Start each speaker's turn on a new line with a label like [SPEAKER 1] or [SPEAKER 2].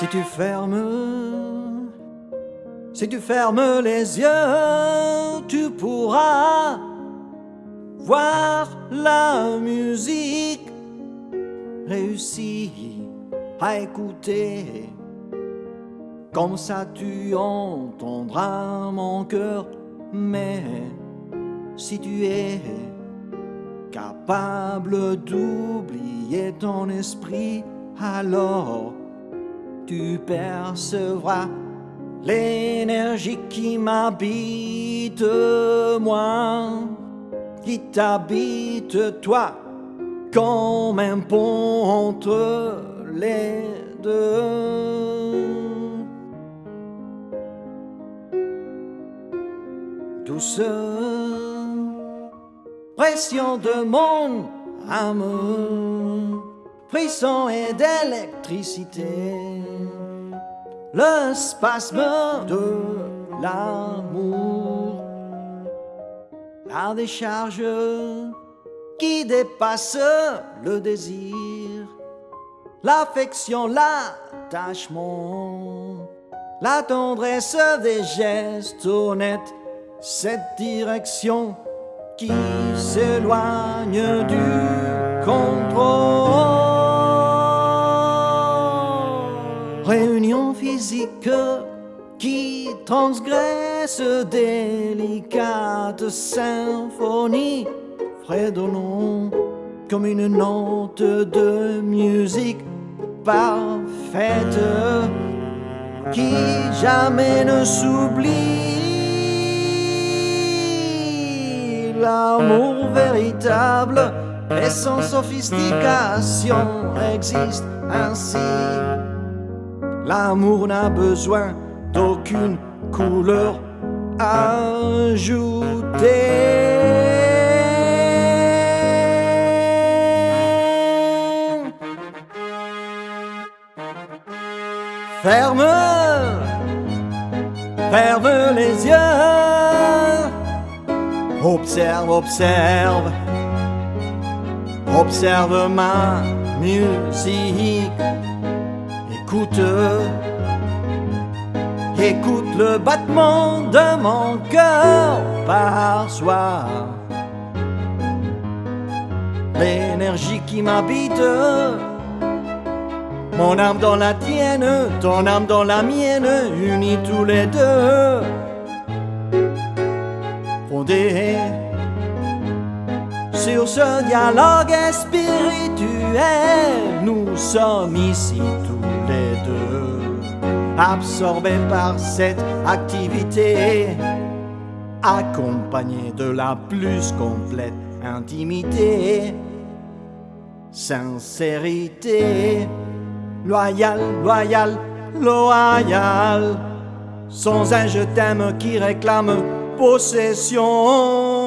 [SPEAKER 1] Si tu fermes, si tu fermes les yeux, tu pourras voir la musique réussir à écouter. Comme ça tu entendras mon cœur, mais si tu es capable d'oublier ton esprit, alors tu percevras l'énergie qui m'habite moi, qui t'habite toi, comme un pont entre les deux. Douce pression de mon âme frisson et d'électricité, le spasme de l'amour, la décharge qui dépasse le désir, l'affection, l'attachement, la tendresse des gestes honnêtes, cette direction qui s'éloigne du contrôle. Réunion physique qui transgresse délicate symphonie, fredonnant comme une note de musique parfaite qui jamais ne s'oublie. L'amour véritable et sans sophistication existe ainsi L'amour n'a besoin d'aucune couleur ajoutée. Ferme, ferme les yeux, observe, observe, observe ma musique Écoute, écoute le battement de mon cœur par soir. L'énergie qui m'habite, mon âme dans la tienne, ton âme dans la mienne, unis tous les deux. Fondés sur ce dialogue spirituel, nous sommes ici tous les deux, par cette activité, accompagnés de la plus complète intimité, sincérité, loyal, loyal, loyal, sans un je t'aime qui réclame possession.